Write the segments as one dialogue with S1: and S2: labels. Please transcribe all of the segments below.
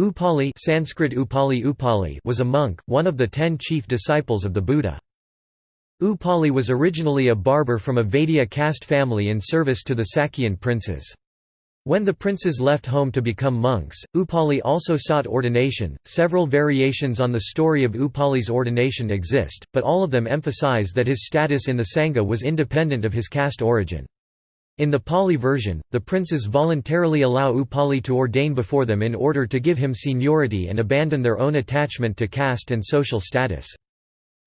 S1: Upali Sanskrit Upali Upali was a monk, one of the ten chief disciples of the Buddha. Upali was originally a barber from a Vaidya caste family in service to the Sakyan princes. When the princes left home to become monks, Upali also sought ordination. Several variations on the story of Upali's ordination exist, but all of them emphasize that his status in the Sangha was independent of his caste origin. In the Pali version, the princes voluntarily allow Upali to ordain before them in order to give him seniority and abandon their own attachment to caste and social status.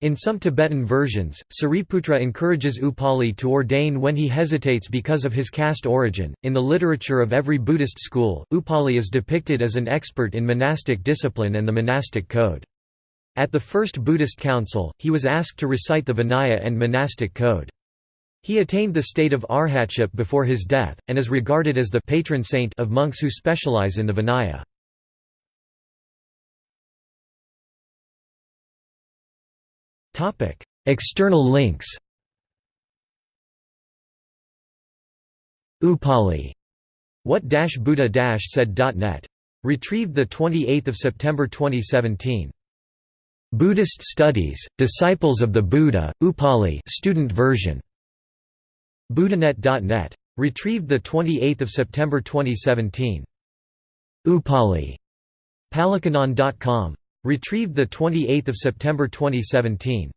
S1: In some Tibetan versions, Sariputra encourages Upali to ordain when he hesitates because of his caste origin. In the literature of every Buddhist school, Upali is depicted as an expert in monastic discipline and the monastic code. At the First Buddhist Council, he was asked to recite the Vinaya and monastic code. He attained the state of arhatship before his death, and is regarded as the patron saint of monks who specialize in the Vinaya. External links Upali. What Buddha said.net. Retrieved 28 September 2017. Buddhist Studies, Disciples of the Buddha, Upali student version. Buddhanet.net. Retrieved 28 September 2017. Upali. Palikanon.com. Retrieved 28 September 2017.